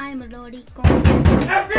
I'm a lolicon.